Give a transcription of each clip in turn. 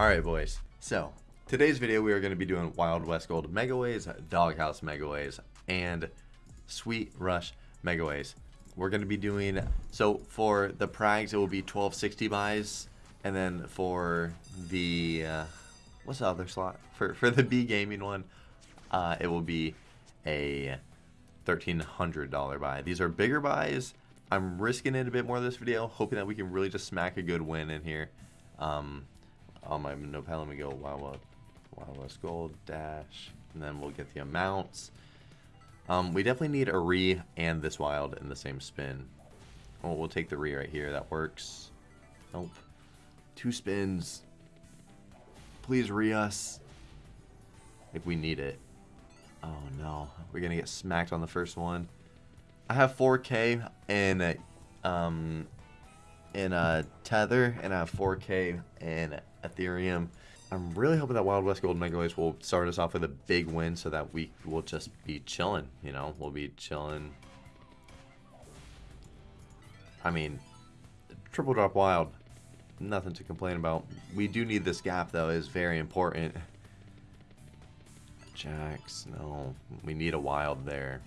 Alright boys, so today's video we are going to be doing Wild West Gold Megaways, Doghouse Megaways, and Sweet Rush Megaways. We're going to be doing, so for the Prags it will be 1260 buys, and then for the, uh, what's the other slot? For, for the B Gaming one, uh, it will be a $1,300 buy. These are bigger buys. I'm risking it a bit more this video, hoping that we can really just smack a good win in here. Um, on my notepad, let me go Wild West, Wild West Gold dash, and then we'll get the amounts. Um, we definitely need a re and this wild in the same spin. Oh, we'll take the re right here. That works. Nope. Two spins. Please re us. If we need it. Oh no, we're gonna get smacked on the first one. I have 4K in um in a Tether, and I have 4K in Ethereum. I'm really hoping that Wild West Gold Megaways will start us off with a big win so that we will just be chilling, you know? We'll be chilling. I mean, triple drop wild, nothing to complain about. We do need this gap though, is very important. Jacks, no. We need a wild there.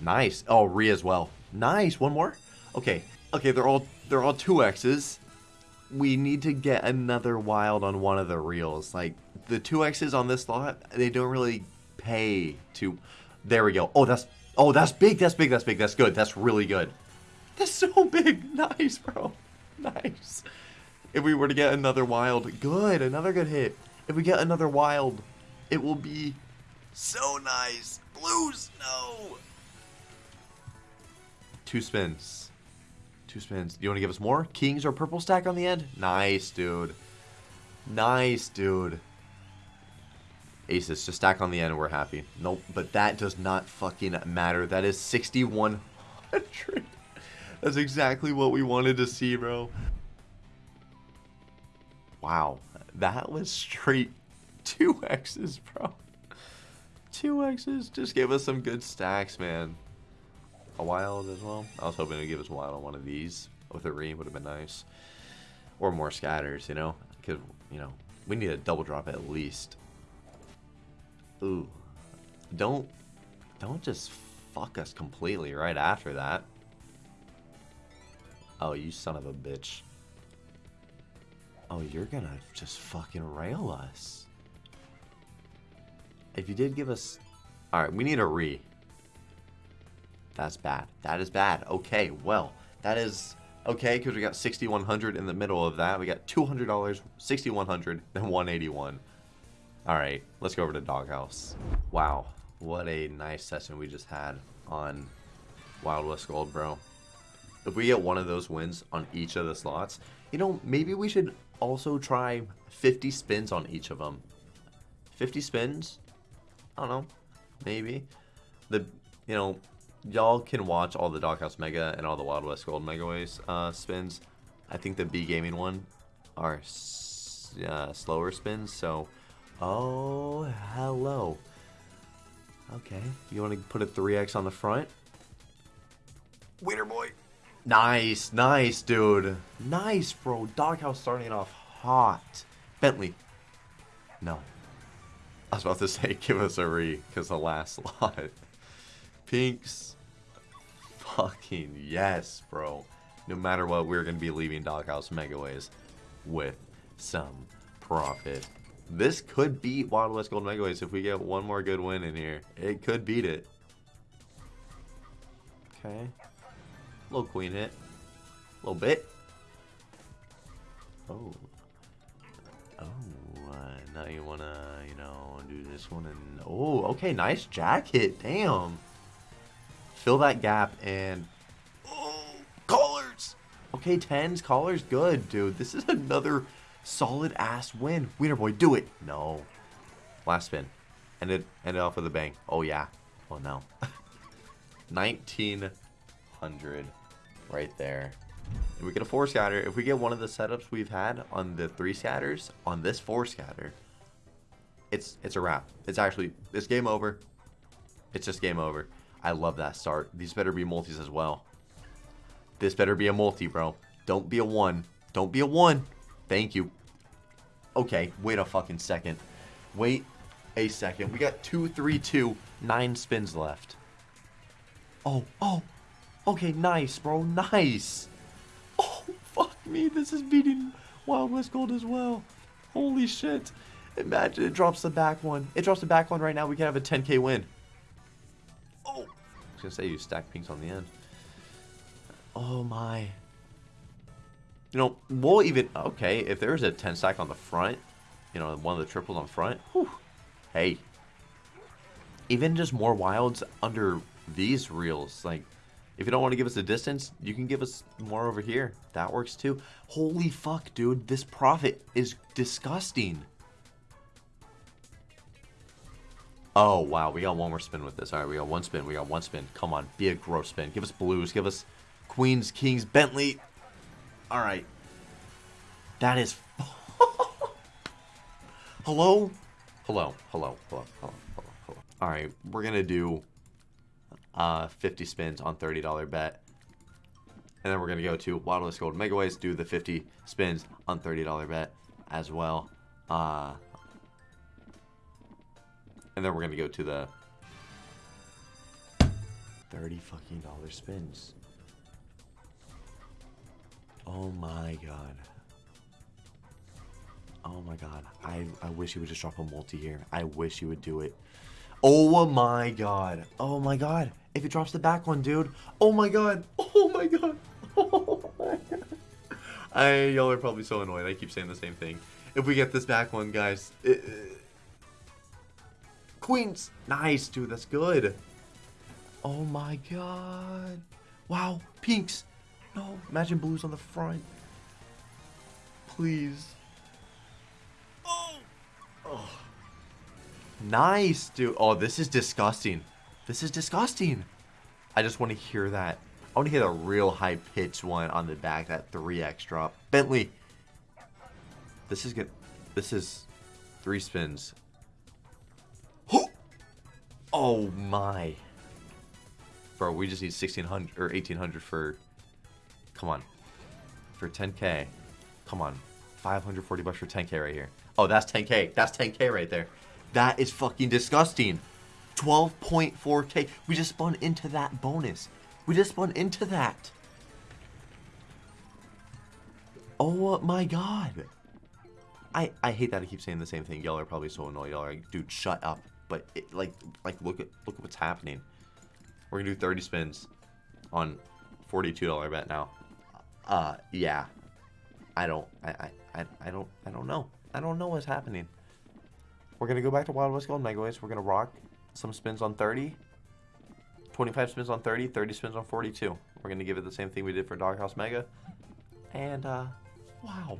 Nice. Oh, Re as well. Nice. One more? Okay. Okay, they're all they're all two X's we need to get another wild on one of the reels. Like, the 2Xs on this lot, they don't really pay to... There we go. Oh, that's... Oh, that's big, that's big, that's big, that's good. That's really good. That's so big. Nice, bro. Nice. If we were to get another wild, good. Another good hit. If we get another wild, it will be so nice. Blues, no. Two spins. Two spins. You want to give us more? Kings or purple stack on the end? Nice, dude. Nice, dude. Aces, just stack on the end we're happy. Nope, but that does not fucking matter. That is 6,100. That's exactly what we wanted to see, bro. Wow. That was straight two X's, bro. Two X's. Just gave us some good stacks, man a wild as well. I was hoping to give us wild on one of these oh, with a re would have been nice. Or more scatters, you know? Because, you know, we need a double drop at least. Ooh. Don't, don't just fuck us completely right after that. Oh, you son of a bitch. Oh, you're gonna just fucking rail us. If you did give us... Alright, we need a re. That's bad. That is bad. Okay, well, that is okay because we got 6100 in the middle of that. We got $200, 6100 then 181 All right, let's go over to Doghouse. Wow, what a nice session we just had on Wild West Gold, bro. If we get one of those wins on each of the slots, you know, maybe we should also try 50 spins on each of them. 50 spins? I don't know. Maybe. The, you know, y'all can watch all the Doghouse Mega and all the Wild West Gold Mega Megaways uh, spins. I think the B Gaming one are uh, slower spins, so... Oh, hello. Okay, you want to put a 3x on the front? Winner boy! Nice, nice, dude. Nice, bro. Doghouse starting off hot. Bentley. No. I was about to say, give us a re, because the last lot. Pinks fucking yes, bro. No matter what, we're going to be leaving Doghouse Megaways with some profit. This could beat Wild West Gold Megaways if we get one more good win in here. It could beat it. Okay. Little queen hit. A little bit. Oh. Oh, uh, now you want to, you know, do this one and... Oh, okay, nice jacket. Damn. Fill that gap and... Oh, callers! Okay, 10s, callers, good, dude. This is another solid-ass win. Wiener boy, do it. No. Last spin. End it, end it off with a bang. Oh, yeah. Oh, no. 1900 right there. And we get a four scatter. If we get one of the setups we've had on the three scatters, on this four scatter, it's it's a wrap. It's actually, it's game over. It's just game over. I love that start. These better be multis as well. This better be a multi, bro. Don't be a one. Don't be a one. Thank you. Okay, wait a fucking second. Wait a second. We got two, three, two, nine spins left. Oh, oh. Okay, nice, bro. Nice. Oh, fuck me. This is beating Wild West Gold as well. Holy shit. Imagine it drops the back one. It drops the back one right now. We can have a 10k win. Oh. I was to say you stack pinks on the end. Oh, my. You know, we'll even... Okay, if there's a 10 stack on the front, you know, one of the triples on front, whew, hey. Even just more wilds under these reels, like, if you don't want to give us a distance, you can give us more over here. That works too. Holy fuck, dude. This profit is disgusting. Oh, wow. We got one more spin with this. All right, we got one spin. We got one spin. Come on. Be a gross spin. Give us blues. Give us queens, kings, Bentley. All right. That is... hello? Hello. Hello. Hello. Hello. Hello. Hello. All right. We're going to do uh, 50 spins on $30 bet. And then we're going to go to Wild West Gold Megaways, do the 50 spins on $30 bet as well. Uh, and then we're to go to the 30 fucking dollar spins. Oh my god. Oh my god. I, I wish he would just drop a multi here. I wish he would do it. Oh my god. Oh my god. If it drops the back one, dude. Oh my god. Oh my god. Oh my god. I, y'all are probably so annoyed. I keep saying the same thing. If we get this back one, guys. It, Queens. Nice, dude. That's good. Oh my god. Wow. Pinks. No. Imagine blues on the front. Please. Oh. Oh. Nice, dude. Oh, this is disgusting. This is disgusting. I just want to hear that. I want to hear the real high pitched one on the back, that 3x drop. Bentley. This is good. This is three spins. Oh my. Bro, we just need 1600 or 1800 for Come on. For 10k. Come on. 540 bucks for 10k right here. Oh, that's 10k. That's 10k right there. That is fucking disgusting. 12.4k. We just spun into that bonus. We just spun into that. Oh my god. I I hate that I keep saying the same thing. Y'all are probably so annoyed. Y'all are like, dude, shut up. But it, like like look at look at what's happening. We're gonna do 30 spins on $42 bet now. Uh yeah. I don't I, I, I don't I don't know. I don't know what's happening. We're to go back to Wild West Gold Megaways. We're to rock some spins on 30. 25 spins on 30, 30 spins on 42. We're to give it the same thing we did for Doghouse Mega. And, uh, wow.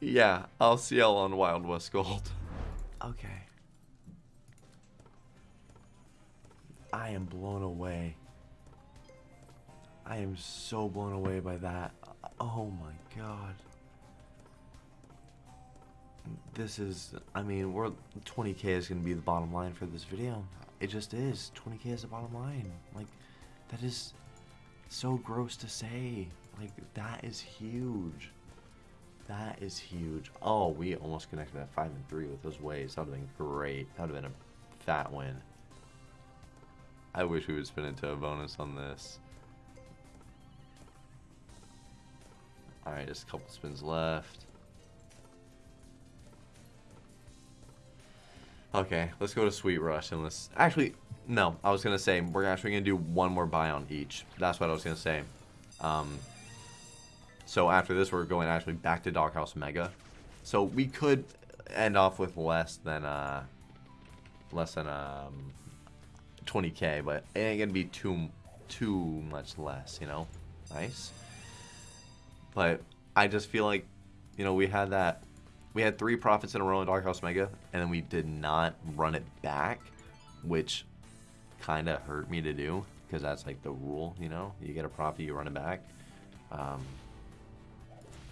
Yeah, I'll see y'all on Wild West Gold. Okay. I am blown away. I am so blown away by that. Oh my god this is, I mean, we're 20k is going to be the bottom line for this video. It just is. 20k is the bottom line. Like, that is so gross to say. Like, that is huge. That is huge. Oh, we almost connected at 5 and 3 with those waves. That would have been great. That would have been a fat win. I wish we would spin into a bonus on this. Alright, just a couple spins left. Okay, let's go to Sweet Rush and let's... Actually, no. I was going to say, we're actually going to do one more buy on each. That's what I was going to say. Um, so after this, we're going actually back to Doghouse Mega. So we could end off with less than... Uh, less than um, 20k, but it ain't to be too, too much less, you know? Nice. But I just feel like, you know, we had that we had three profits in a row in Doghouse Mega, and then we did not run it back, which kind of hurt me to do, because that's like the rule, you know? You get a profit, you run it back. Um,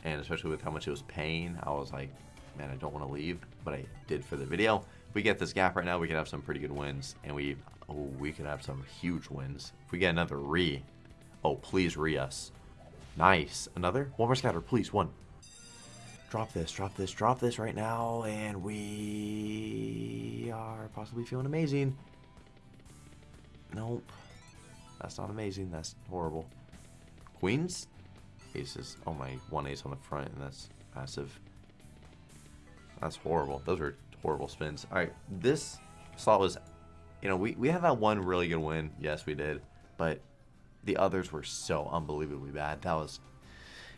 and especially with how much it was paying, I was like, man, I don't want to leave, but I did for the video. If we get this gap right now, we could have some pretty good wins, and we, oh, we could have some huge wins. If we get another re, oh, please re us. Nice. Another? One more scatter, please. One. Drop this, drop this, drop this right now, and we are possibly feeling amazing. Nope. That's not amazing. That's horrible. Queens? Aces. Oh my, one ace on the front, and that's massive. That's horrible. Those are horrible spins. All right, this slot was, you know, we, we had that one really good win. Yes, we did. But the others were so unbelievably bad. That was,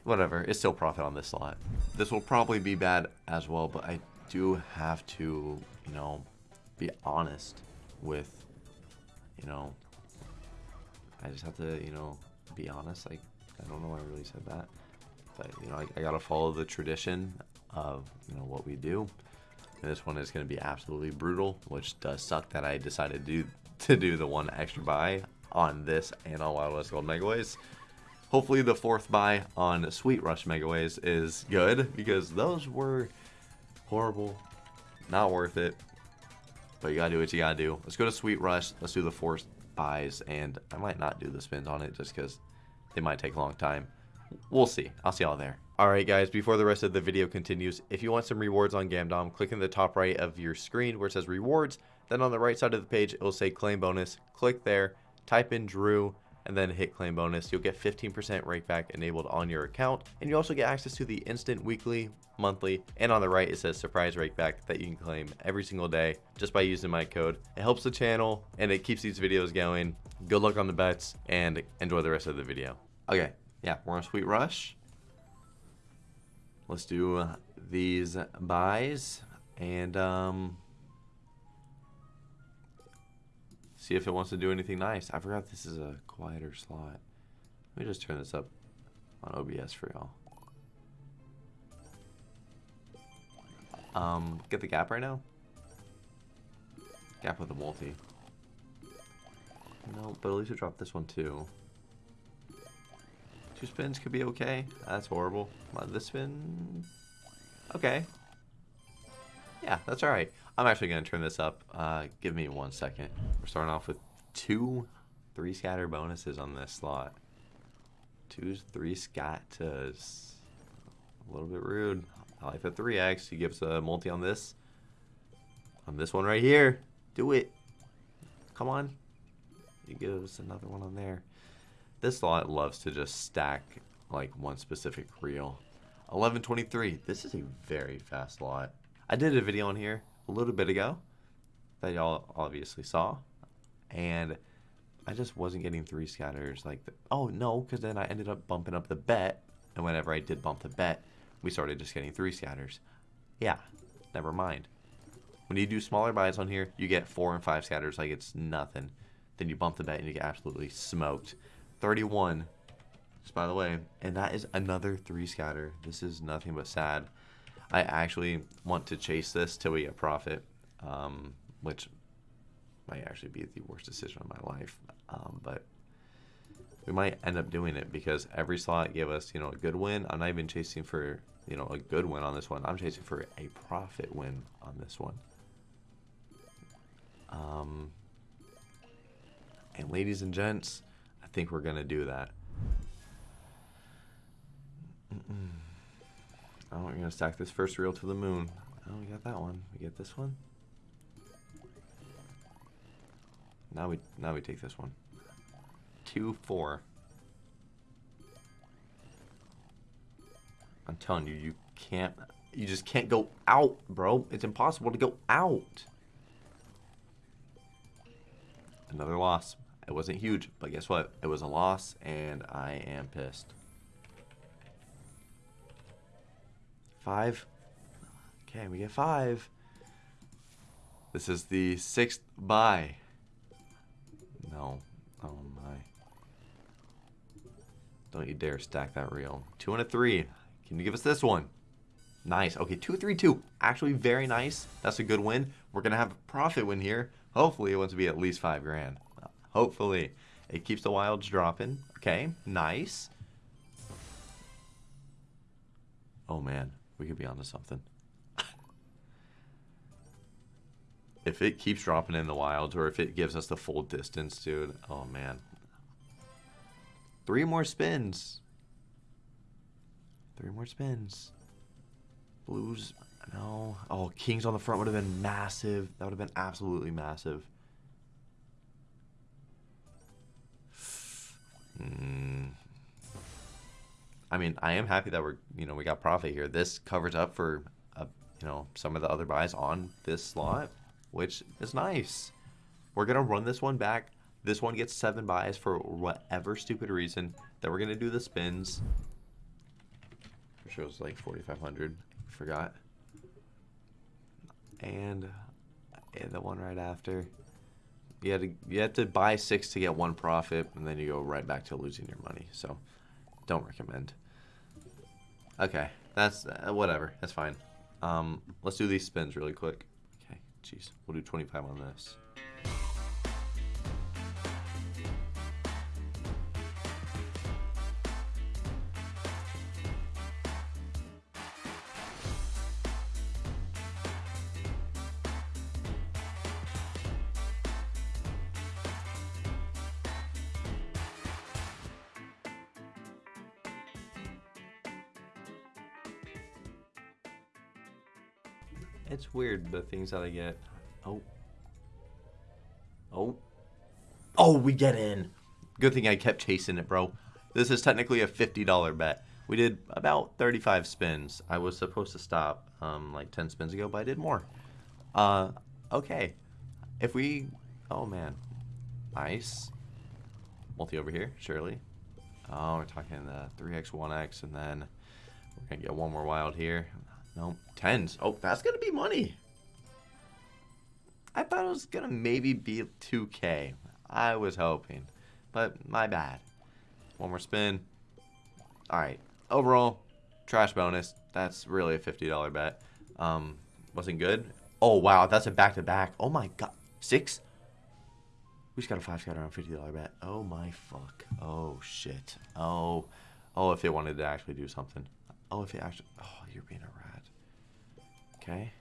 whatever. It's still profit on this slot. This will probably be bad as well, but I do have to, you know, be honest with, you know, I just have to, you know, be honest. Like, I don't know why I really said that. But, you know, I, I got to follow the tradition of, you know, what we do. And this one is to be absolutely brutal, which does suck that I decided to do, to do the one extra buy on this and on Wild West Gold Megaways. Hopefully the fourth buy on Sweet Rush Megaways is good because those were horrible. Not worth it. But you gotta do what you gotta do. Let's go to Sweet Rush. Let's do the fourth buys. And I might not do the spins on it just because they might take a long time. We'll see. I'll see y'all there. Alright guys, before the rest of the video continues, if you want some rewards on Gamdom, click in the top right of your screen where it says rewards. Then on the right side of the page, it will say claim bonus. Click there, type in Drew, and then hit claim bonus. You'll get 15% rakeback enabled on your account. And you also get access to the instant weekly, monthly, and on the right it says surprise rakeback that you can claim every single day just by using my code. It helps the channel and it keeps these videos going. Good luck on the bets and enjoy the rest of the video. Okay, yeah, we're on Sweet Rush. Let's do uh, these buys and um, see if it wants to do anything nice. I forgot this is a quieter slot. Let me just turn this up on OBS for y'all. Um, get the gap right now? Gap with the multi. No, but at least we dropped this one too. Two spins could be okay. That's horrible. This spin... Okay. Yeah, that's alright. I'm actually going to turn this up. Uh, give me one second. We're starting off with two three scatter bonuses on this slot. Two, three scatters. A little bit rude. I like the 3x. He gives a multi on this. On this one right here. Do it. Come on. He gives another one on there. This slot loves to just stack like one specific reel. 1123. This is a very fast slot. I did a video on here a little bit ago that y'all obviously saw. And I just wasn't getting three scatters. Like, the, oh no, because then I ended up bumping up the bet. And whenever I did bump the bet, we started just getting three scatters. Yeah, never mind. When you do smaller buys on here, you get four and five scatters like it's nothing. Then you bump the bet and you get absolutely smoked. 31, just by the way, and that is another three scatter. This is nothing but sad. I actually want to chase this till we get profit, um, which might actually be the worst decision of my life. Um, but we might end up doing it because every slot gave us, you know, a good win. I'm not even chasing for, you know, a good win on this one. I'm chasing for a profit win on this one. Um, and ladies and gents, I think we're going to do that. Mm -mm. Oh, we're to stack this first reel to the moon. Oh, we got that one. We get this one. Now we now we take this one. Two four. I'm telling you, you can't you just can't go out, bro. It's impossible to go out. Another loss. It wasn't huge, but guess what? It was a loss, and I am pissed. Five. Okay, we get five. This is the sixth buy. No. Oh my. Don't you dare stack that reel. Two and a three. Can you give us this one? Nice. Okay, two, three, two. Actually, very nice. That's a good win. We're going to have a profit win here. Hopefully, it wants to be at least five grand. Hopefully. It keeps the wilds dropping. Okay, nice. Oh, man. We could be onto something. if it keeps dropping in the wilds or if it gives us the full distance, dude. Oh, man. Three more spins. Three more spins. Blues, no. Oh, kings on the front would have been massive. That would have been absolutely massive. Hmm. I mean, I am happy that we're, you know, we got profit here. This covers up for, uh, you know, some of the other buys on this slot, which is nice. We're going to run this one back. This one gets seven buys for whatever stupid reason. Then we're going to do the spins. It shows like 4,500. Forgot. And, and the one right after. You had to you had to buy six to get one profit, and then you go right back to losing your money. So, don't recommend. Okay, that's uh, whatever. That's fine. Um, let's do these spins really quick. Okay, jeez, we'll do 25 on this. The things that I get. Oh. Oh. Oh, we get in. Good thing I kept chasing it, bro. This is technically a $50 bet. We did about 35 spins. I was supposed to stop um, like 10 spins ago, but I did more. Uh, okay. If we... Oh, man. Ice. Multi over here, surely. Oh, we're talking the 3x, 1x, and then we're going to get one more wild here. No, tens. Oh, that's going to be money. I thought it was going to maybe be 2K. I was hoping. But my bad. One more spin. Alright. Overall, trash bonus. That's really a $50 bet. Um, wasn't good. Oh, wow. That's a back-to-back. -back. Oh, my God. Six? We just got a five scatter on $50 bet. Oh, my fuck. Oh, shit. Oh. Oh, if it wanted to actually do something. Oh, if it actually... Oh, you're being a rat. Okay.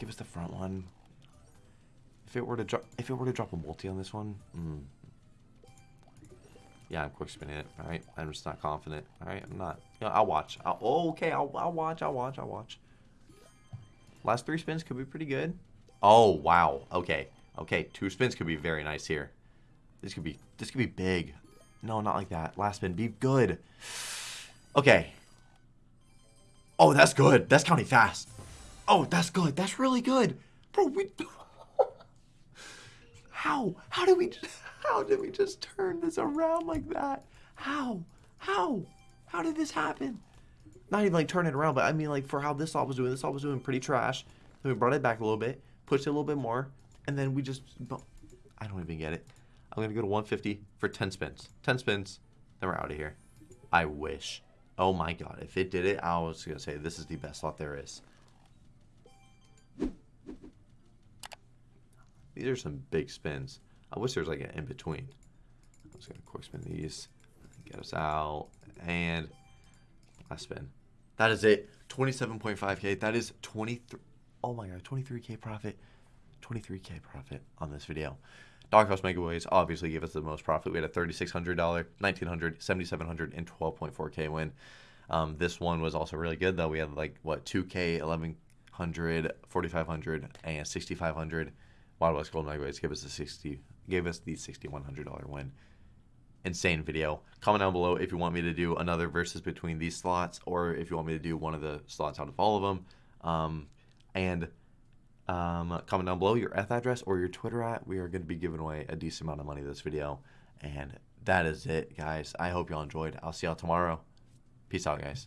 Give us the front one. If it were to drop, if it were to drop a multi on this one, mm. yeah, I'm quick spinning it. All right, I'm just not confident. All right, I'm not. You know, I'll watch. I'll, oh, okay, I'll, I'll watch. I'll watch. I'll watch. Last three spins could be pretty good. Oh wow. Okay. Okay. Two spins could be very nice here. This could be. This could be big. No, not like that. Last spin. Be good. Okay. Oh, that's good. That's counting fast. Oh, that's good. That's really good. Bro, we... How? How did we... How did we just turn this around like that? How? How? How did this happen? Not even like turn it around, but I mean like for how this all was doing. This all was doing pretty trash. Then we brought it back a little bit, pushed it a little bit more, and then we just... I don't even get it. I'm going to go to 150 for 10 spins. 10 spins, then we're out of here. I wish. Oh my god, if it did it, I was going to say this is the best slot there is. These are some big spins. I wish there was like an in-between. I'm just going to quick spin these. Get us out. And last spin. That is it. 27.5k. That is 23. Oh my god, 23k profit. 23k profit on this video. Doghouse Megaways obviously gave us the most profit. We had a $3,600, $1,900, $7,700, and 12.4K win. Um, this one was also really good, though. We had like, what, 2K, 1100, 4500, and 6500. Wild West Gold Megaways gave us the 60, gave us the $6,100 win. Insane video. Comment down below if you want me to do another versus between these slots or if you want me to do one of the slots out of all of them. Um, and um, comment down below your ETH address or your Twitter at. We are going to be giving away a decent amount of money this video. And that is it, guys. I hope y'all enjoyed. I'll see y'all tomorrow. Peace out, guys.